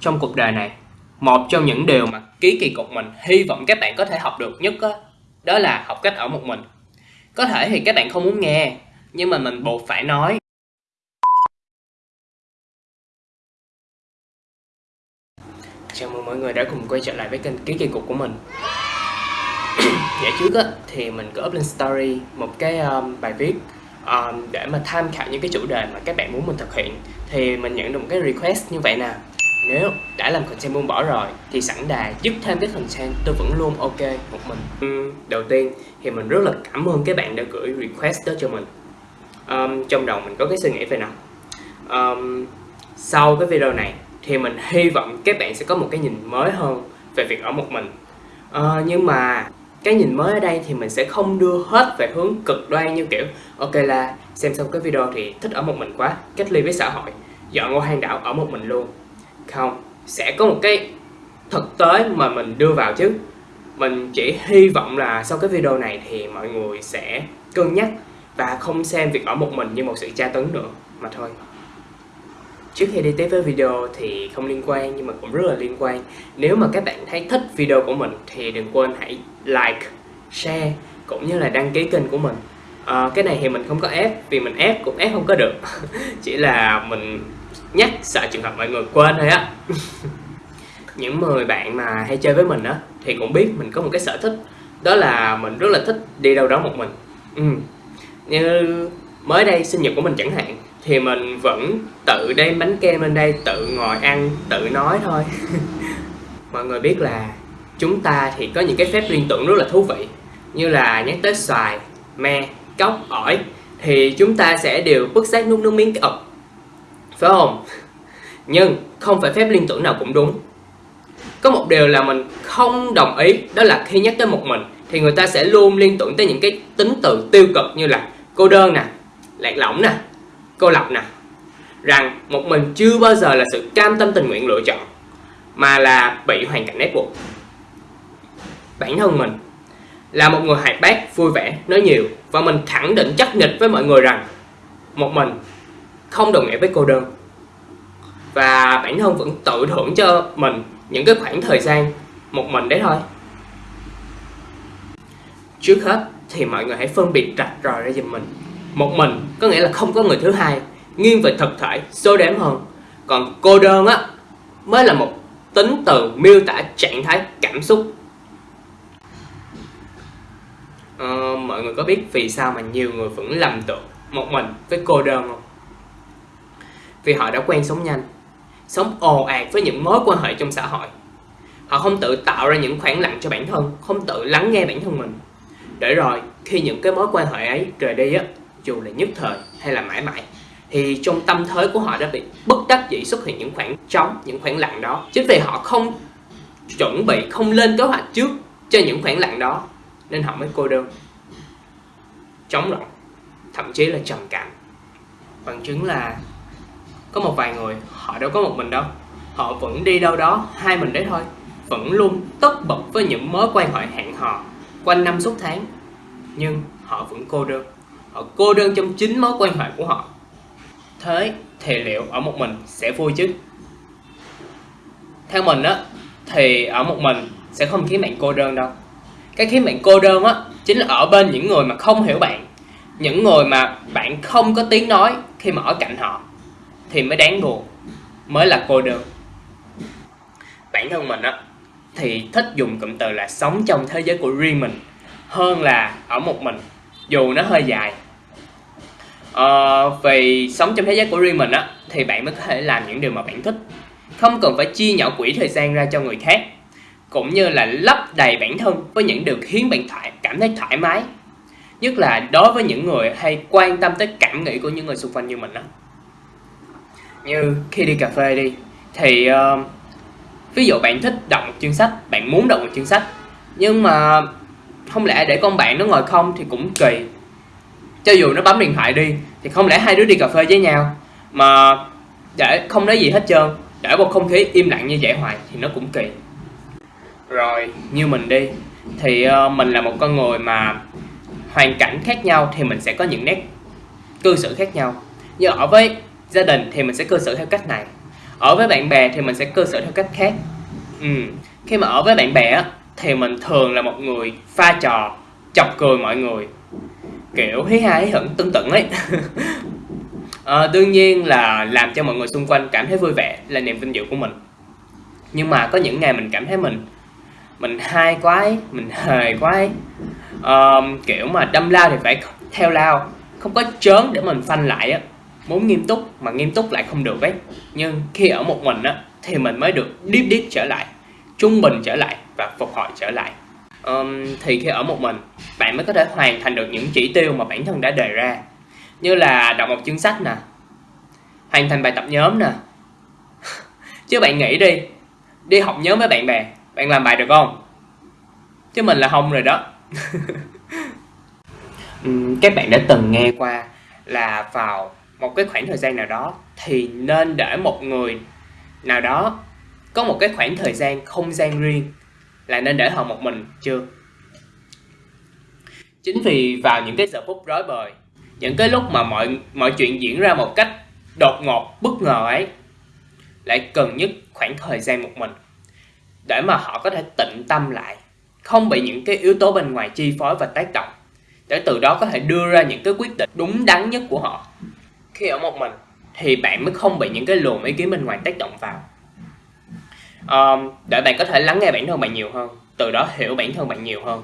trong cuộc đời này. Một trong những điều mà ký kỳ cục mình hy vọng các bạn có thể học được nhất đó, đó là học cách ở một mình. Có thể thì các bạn không muốn nghe nhưng mà mình buộc phải nói. Chào mừng mọi người đã cùng quay trở lại với kênh ký kỳ cục của mình. Dạ trước á thì mình có up lên story một cái um, bài viết um, để mà tham khảo những cái chủ đề mà các bạn muốn mình thực hiện. Thì mình nhận được một cái request như vậy nè nếu đã làm content buông bỏ rồi thì sẵn đà giúp thêm cái content tôi vẫn luôn ok một mình. Uhm, đầu tiên thì mình rất là cảm ơn các bạn đã gửi request đó cho mình. Um, trong đầu mình có cái suy nghĩ về nào um, sau cái video này thì mình hy vọng các bạn sẽ có một cái nhìn mới hơn về việc ở một mình. Uh, nhưng mà cái nhìn mới ở đây thì mình sẽ không đưa hết về hướng cực đoan như kiểu ok là xem xong cái video thì thích ở một mình quá cách ly với xã hội dọn ngôi hang đảo ở một mình luôn không sẽ có một cái thực tế mà mình đưa vào chứ. Mình chỉ hy vọng là sau cái video này thì mọi người sẽ cân nhắc và không xem việc ở một mình như một sự tra tấn nữa mà thôi. Trước khi đi tới với video thì không liên quan nhưng mà cũng rất là liên quan. Nếu mà các bạn thấy thích video của mình thì đừng quên hãy like, share cũng như là đăng ký kênh của mình. À, Cái này thì mình không có ép vì mình ép cũng ép không có được. Chỉ là mình nhắc sợ trường hợp mọi người quên thôi á. Những người bạn mà hay chơi với mình á, thì cũng biết mình có một cái sở thích, Đó là mình rất là thích đi đâu đó một mình. Ừ. Như mới đây sinh nhật của mình chẳng hạn, thì mình vẫn tự đem bánh kem lên đây, tự ngồi ăn, tự nói thôi. Mọi người biết là chúng ta thì có những cái phép liên tưởng rất là thú vị, như là nhắc tới xoài, me, cốc, ổi, thì chúng ta sẽ đều bức xác nuốt nước miếng cái ọc phải không? Nhưng không phải phép liên tưởng nào cũng đúng. Có một điều là mình không đồng ý, đó là khi nhắc tới một mình, thì người ta sẽ luôn liên tưởng tới những cái tính từ tiêu cực như là cô đơn nè, lạc lõng nè, cô lập nè. Rằng một mình chưa bao giờ là sự cam tâm tình nguyện lựa chọn, mà là bị hoàn cảnh ép buộc. Bản thân mình là một người hoạt bát vui vẻ, nói nhiều, và mình khẳng định, chắc nịch với mọi người rằng một mình không đồng nghĩa với cô đơn. Và bản thân vẫn tự thưởng cho mình những cái khoảng thời gian một mình đấy thôi. Trước hết thì mọi người hãy phân biệt rạch ròi ra giùm mình. Một mình có nghĩa là không có người thứ hai nghiêng về thực thể số đếm hơn. Còn cô đơn á mới là một tính từ miêu tả trạng thái cảm xúc. Ờ, mọi người có biết vì sao mà nhiều người vẫn lầm tưởng một mình với cô đơn không? Vì họ đã quen sống nhanh, sống ồ ạt với những mối quan hệ trong xã hội. Họ không tự tạo ra những khoảng lặng cho bản thân, không tự lắng nghe bản thân mình. Để rồi, khi những cái mối quan hệ ấy rời đi á, dù là nhất thời hay là mãi mãi, thì trong tâm thế của họ đã bị bất đắc dĩ xuất hiện những khoảng trống, những khoảng lặng đó. Chính vì họ không chuẩn bị, không lên kế hoạch trước cho những khoảng lặng đó, nên họ mới cô đơn trống rỗng thậm chí là trầm cảm. Bằng chứng là có một vài người, họ đâu có một mình đâu. Họ vẫn đi đâu đó hai mình đấy thôi. Vẫn luôn tất bật với những mối quan hệ hẹn hò quanh năm suốt tháng. Nhưng họ vẫn cô đơn. Họ cô đơn trong chính mối quan hệ của họ. Thế thì liệu ở một mình sẽ vui chứ? Theo mình á, thì ở một mình sẽ không khiến bạn cô đơn đâu. Cái khiến bạn cô đơn á, chính là ở bên những người mà không hiểu bạn. Những người mà bạn không có tiếng nói khi mà ở cạnh họ thì mới đáng buồn mới là cô đơn. Bản thân mình á thì thích dùng cụm từ là sống trong thế giới của riêng mình hơn là ở một mình dù nó hơi dài. Ờ, vì sống trong thế giới của riêng mình á thì bạn mới có thể làm những điều mà bạn thích. Không cần phải chia nhỏ quỹ thời gian ra cho người khác cũng như là lấp đầy bản thân với những điều khiến bạn thoải, cảm thấy thoải mái. Nhất là đối với những người hay quan tâm tới cảm nghĩ của những người xung quanh như mình đó như khi đi cà phê đi thì uh, ví dụ bạn thích đọc một chương sách bạn muốn đọc một chương sách nhưng mà không lẽ để con bạn nó ngồi không thì cũng kỳ. Cho dù nó bấm điện thoại đi thì không lẽ hai đứa đi cà phê với nhau? Mà để không nói gì hết trơn để một không khí im lặng như vậy hoài thì nó cũng kỳ. Rồi như mình đi thì uh, mình là một con người mà hoàn cảnh khác nhau thì mình sẽ có những nét cư xử khác nhau. Như ở với gia đình thì mình sẽ cư xử theo cách này. Ở với bạn bè thì mình sẽ cư xử theo cách khác. Ừ. khi mà ở với bạn bè thì mình thường là một người pha trò chọc cười mọi người. Kiểu hí ha hí hửng tưng tửng ấy. À, đương nhiên là làm cho mọi người xung quanh cảm thấy vui vẻ là niềm vinh dự của mình. Nhưng mà có những ngày mình cảm thấy mình mình hai quá ấy, mình hề quá ấy. Ờ, à, kiểu mà đâm lao thì phải theo lao không có chớn để mình phanh lại á muốn nghiêm túc mà nghiêm túc lại không được ấy. Nhưng khi ở một mình á thì mình mới được deep deep trở lại trung bình trở lại và phục hồi trở lại. Um, thì khi ở một mình bạn mới có thể hoàn thành được những chỉ tiêu mà bản thân đã đề ra. Như là đọc một chương sách nè hoàn thành bài tập nhóm nè. Chứ bạn nghĩ đi đi học nhóm với bạn bè bạn làm bài được không? Chứ mình là không rồi đó. Các bạn đã từng nghe qua là vào một cái khoảng thời gian nào đó thì nên để một người nào đó có một cái khoảng thời gian, không gian riêng là nên để họ một mình, chưa? Chính vì vào những cái giờ phút rối bời, những cái lúc mà mọi mọi chuyện diễn ra một cách đột ngột, bất ngờ ấy, lại cần nhất khoảng thời gian một mình để mà họ có thể tĩnh tâm lại, không bị những cái yếu tố bên ngoài chi phối và tác động, để từ đó có thể đưa ra những cái quyết định đúng đắn nhất của họ khi ở một mình thì bạn mới không bị những cái luồng ý kiến bên ngoài tác động vào. Um, để bạn có thể lắng nghe bản thân bạn nhiều hơn từ đó hiểu bản thân bạn nhiều hơn.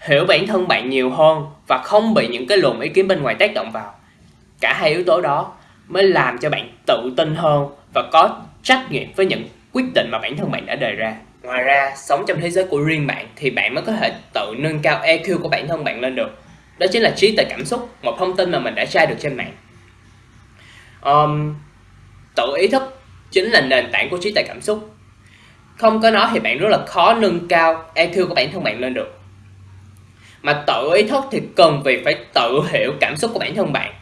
Hiểu bản thân bạn nhiều hơn và không bị những cái luồng ý kiến bên ngoài tác động vào. Cả hai yếu tố đó mới làm cho bạn tự tin hơn và có trách nhiệm với những quyết định mà bản thân bạn đã đề ra. Ngoài ra sống trong thế giới của riêng bạn thì bạn mới có thể tự nâng cao EQ của bản thân bạn lên được. Đó chính là trí tuệ cảm xúc một thông tin mà mình đã tra được trên mạng um, tự ý thức chính là nền tảng của trí tuệ cảm xúc. Không có nó thì bạn rất là khó nâng cao EQ của bản thân bạn lên được. Mà tự ý thức thì cần việc phải tự hiểu cảm xúc của bản thân bạn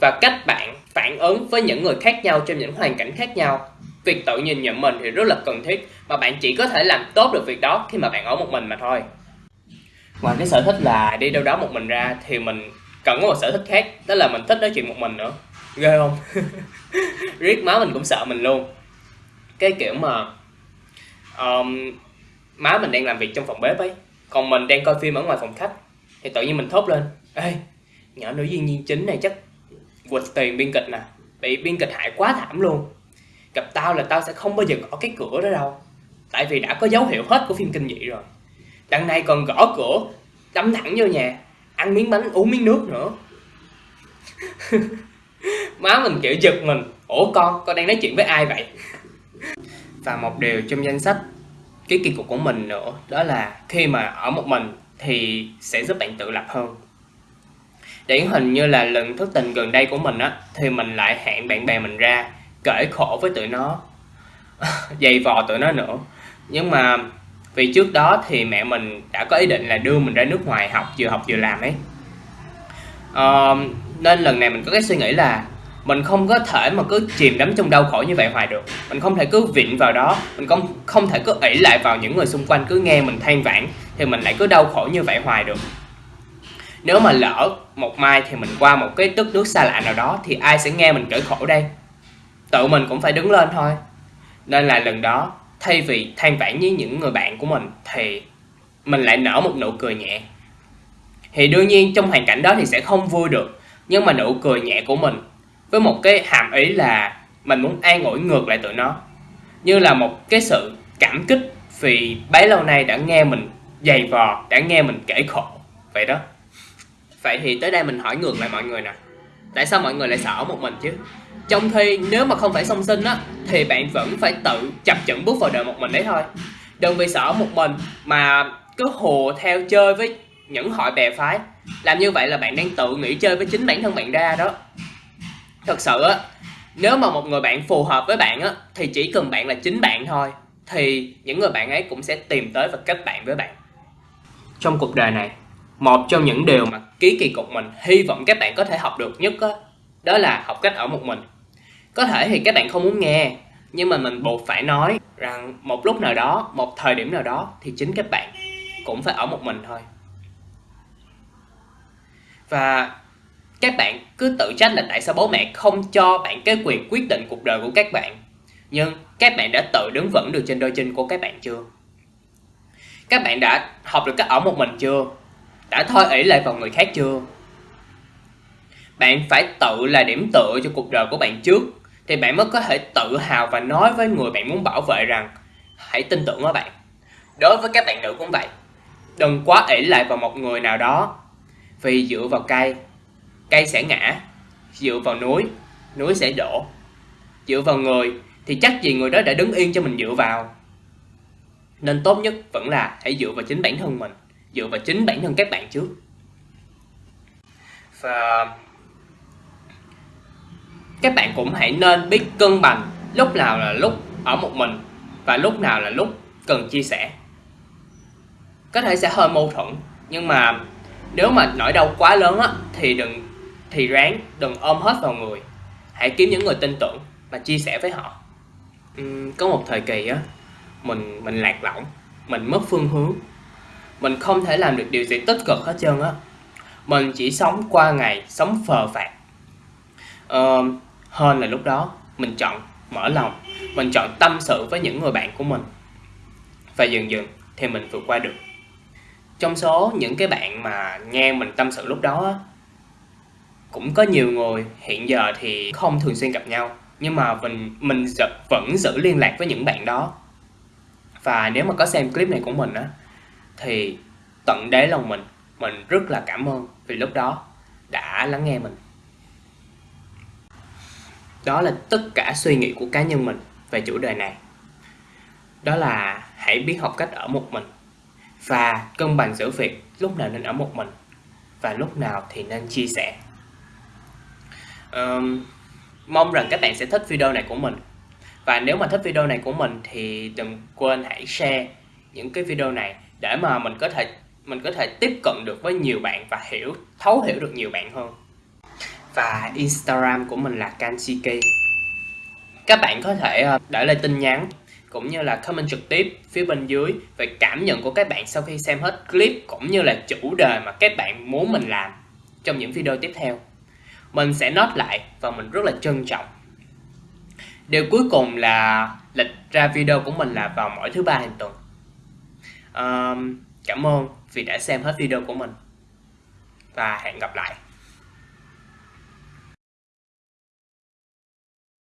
và cách bạn phản ứng với những người khác nhau trong những hoàn cảnh khác nhau. Việc tự nhìn nhận mình thì rất là cần thiết mà bạn chỉ có thể làm tốt được việc đó khi mà bạn ở một mình mà thôi. Ngoài cái sở thích là đi đâu đó một mình ra thì mình cần có một sở thích khác đó là mình thích nói chuyện một mình nữa ghê không? Riết má mình cũng sợ mình luôn. Cái kiểu mà um, má mình đang làm việc trong phòng bếp ấy còn mình đang coi phim ở ngoài phòng khách thì tự nhiên mình thốt lên ê nhỏ nữ diễn viên chính này chắc quỵt tiền biên kịch nè bị biên kịch hại quá thảm luôn. Gặp tao là tao sẽ không bao giờ gõ cái cửa đó đâu tại vì đã có dấu hiệu hết của phim kinh dị rồi. Đằng này còn gõ cửa đâm thẳng vô nhà ăn miếng bánh uống miếng nước nữa. má mình kiểu giật mình. Ủa con con đang nói chuyện với ai vậy? Và một điều trong danh sách cái kỳ cục của mình nữa đó là khi mà ở một mình thì sẽ giúp bạn tự lập hơn. Điển hình như là lần thức tình gần đây của mình á thì mình lại hẹn bạn bè mình ra kể khổ với tụi nó. Dày vò tụi nó nữa. Nhưng mà vì trước đó thì mẹ mình đã có ý định là đưa mình ra nước ngoài học vừa học vừa làm ấy. Uh, nên lần này mình có cái suy nghĩ là mình không có thể mà cứ chìm đắm trong đau khổ như vậy hoài được. Mình không thể cứ vịn vào đó. Mình không không thể cứ ỷ lại vào những người xung quanh, cứ nghe mình than vãn thì mình lại cứ đau khổ như vậy hoài được. Nếu mà lỡ một mai thì mình qua một cái đất nước xa lạ nào đó thì ai sẽ nghe mình kể khổ đây? Tự mình cũng phải đứng lên thôi. Nên là lần đó, thay vì than vãn với những người bạn của mình thì mình lại nở một nụ cười nhẹ. Thì đương nhiên trong hoàn cảnh đó thì sẽ không vui được nhưng mà nụ cười nhẹ của mình, với một cái hàm ý là mình muốn an ủi ngược lại tụi nó. Như là một cái sự cảm kích vì bấy lâu nay đã nghe mình dày vò, đã nghe mình kể khổ. Vậy đó. Vậy thì tới đây mình hỏi ngược lại mọi người nè. Tại sao mọi người lại sợ một mình chứ? Trong khi nếu mà không phải song sinh á, thì bạn vẫn phải tự chập chững bước vào đời một mình đấy thôi. Đừng vì sợ một mình mà cứ hùa theo chơi với những hội bè phái làm như vậy là bạn đang tự nghĩ chơi với chính bản thân bạn ra đó. Thật sự á nếu mà một người bạn phù hợp với bạn á thì chỉ cần bạn là chính bạn thôi thì những người bạn ấy cũng sẽ tìm tới và kết bạn với bạn. Trong cuộc đời này một trong những điều mà ký kỳ cục mình hy vọng các bạn có thể học được nhất đó, đó là học cách ở một mình. Có thể thì các bạn không muốn nghe nhưng mà mình buộc phải nói rằng một lúc nào đó một thời điểm nào đó thì chính các bạn cũng phải ở một mình thôi và các bạn cứ tự trách là tại sao bố mẹ không cho bạn cái quyền quyết định cuộc đời của các bạn. Nhưng các bạn đã tự đứng vững được trên đôi chân của các bạn chưa? Các bạn đã học được cách ở một mình chưa? Đã thôi ỷ lại vào người khác chưa? Bạn phải tự là điểm tựa cho cuộc đời của bạn trước, thì bạn mới có thể tự hào và nói với người bạn muốn bảo vệ rằng, hãy tin tưởng ở bạn. Đối với các bạn nữ cũng vậy. Đừng quá ỷ lại vào một người nào đó vì dựa vào cây. Cây sẽ ngã, dựa vào núi núi sẽ đổ. Dựa vào người thì chắc gì người đó đã đứng yên cho mình dựa vào. Nên tốt nhất vẫn là hãy dựa vào chính bản thân mình, dựa vào chính bản thân các bạn trước. Và các bạn cũng hãy nên biết cân bằng lúc nào là lúc ở một mình và lúc nào là lúc cần chia sẻ. Có thể sẽ hơi mâu thuẫn, nhưng mà nếu mà nỗi đau quá lớn á thì đừng thì ráng đừng ôm hết vào người. Hãy kiếm những người tin tưởng và chia sẻ với họ. Uhm, có một thời kỳ á mình mình lạc lõng mình mất phương hướng. Mình không thể làm được điều gì tích cực hết trơn á. Mình chỉ sống qua ngày sống phờ phạt uh, hơn là lúc đó mình chọn mở lòng mình chọn tâm sự với những người bạn của mình. Và dần dần thì mình vượt qua được trong số những cái bạn mà nghe mình tâm sự lúc đó cũng có nhiều người hiện giờ thì không thường xuyên gặp nhau. Nhưng mà mình mình vẫn giữ liên lạc với những bạn đó. Và nếu mà có xem clip này của mình á, thì tận đáy lòng mình mình rất là cảm ơn vì lúc đó đã lắng nghe mình. Đó là tất cả suy nghĩ của cá nhân mình về chủ đề này. Đó là hãy biết học cách ở một mình và cân bằng giữa việc lúc nào nên ở một mình và lúc nào thì nên chia sẻ. Um, mong rằng các bạn sẽ thích video này của mình. Và nếu mà thích video này của mình thì đừng quên hãy share những cái video này để mà mình có thể mình có thể tiếp cận được với nhiều bạn và hiểu thấu hiểu được nhiều bạn hơn. Và Instagram của mình là Kanchiki. Các bạn có thể ờ, để lại tin nhắn cũng như là comment trực tiếp phía bên dưới về cảm nhận của các bạn sau khi xem hết clip cũng như là chủ đề mà các bạn muốn mình làm trong những video tiếp theo. Mình sẽ note lại và mình rất là trân trọng. Điều cuối cùng là lịch ra video của mình là vào mỗi thứ ba hàng tuần. Um, cảm ơn vì đã xem hết video của mình. Và hẹn gặp lại.